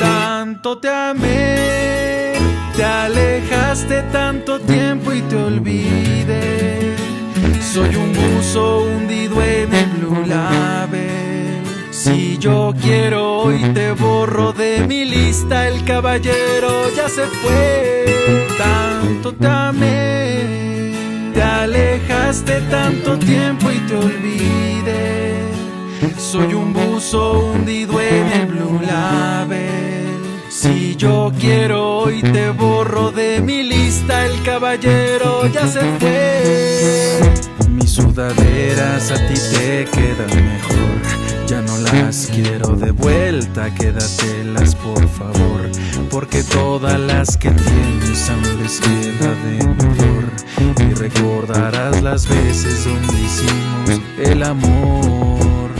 Tanto te amé, te alejaste tanto tiempo y te olvidé. Soy un buzo hundido en el blue label. Si yo quiero hoy te borro de mi lista, el caballero ya se fue. Tanto te amé te alejaste tanto tiempo y te olvidé. Soy un buzo hundido en el blue label. Si yo quiero hoy te borro de mi lista, el caballero ya se fue. Mis sudaderas a ti te quedan mejor. Ya no las quiero de vuelta, quédatelas por favor. Porque todas las que tienes aún les queda de mejor. Y recordarás las veces donde hicimos el amor.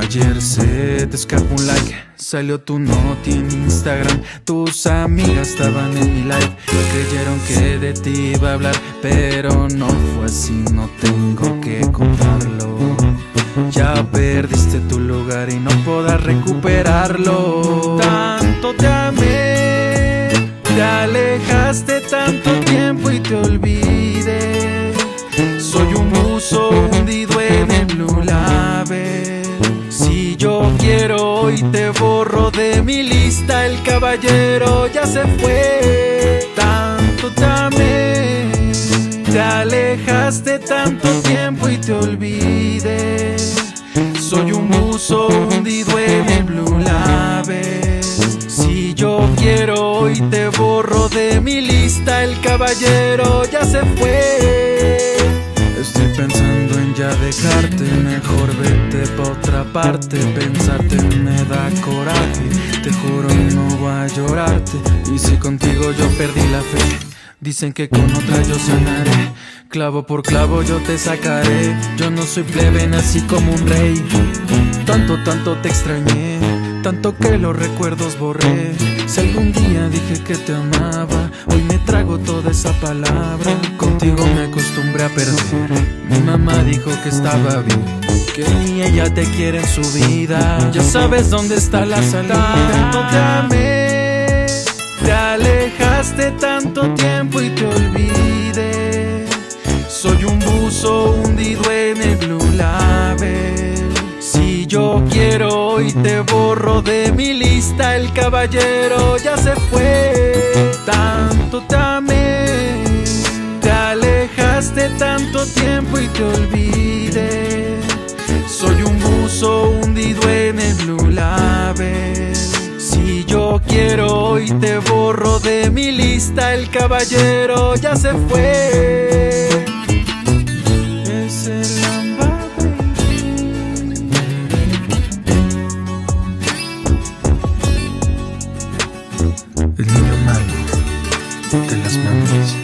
Ayer se te escapó un like, salió tu noti en Instagram. Tus amigas estaban en mi live, creyeron que de ti iba a hablar, pero no fue así, no tengo que contarlo. Ya perdiste tu lugar y no podrás recuperarlo. Tanto te amé, tanto tiempo y te olvidé. Soy un buzo hundido en el blue label. Si yo quiero hoy te borro de mi lista, el caballero ya se fue. Tanto te amé, te alejaste tanto tiempo y te olvidé. Soy un buzo hundido en el blue de mi lista, el caballero ya se fue. Estoy pensando en ya dejarte, mejor vete pa' otra parte. Pensarte me da coraje, te juro no voy a llorarte. Y si contigo yo perdí la fe, dicen que con otra yo sanaré. Clavo por clavo yo te sacaré. Yo no soy plebe, nací como un rey. Tanto, tanto te extrañé, tanto que los recuerdos borré. Si algún día dije que te amaba, hoy me trago toda esa palabra. Contigo me acostumbré a perder. Mi mamá dijo que estaba bien, que ni ella te quiere en su vida. Ya sabes dónde está la salida. Tanto te te alejaste tanto tiempo y te olvidé. Soy un buzo hundido en el blue label. Si yo quiero hoy te borro de mi lista, el caballero ya se fue. Tanto te te alejaste tanto tiempo y te olvidé. Soy un buzo hundido en el blue label. Si yo quiero hoy te borro de mi lista, el caballero ya se fue. Las manos.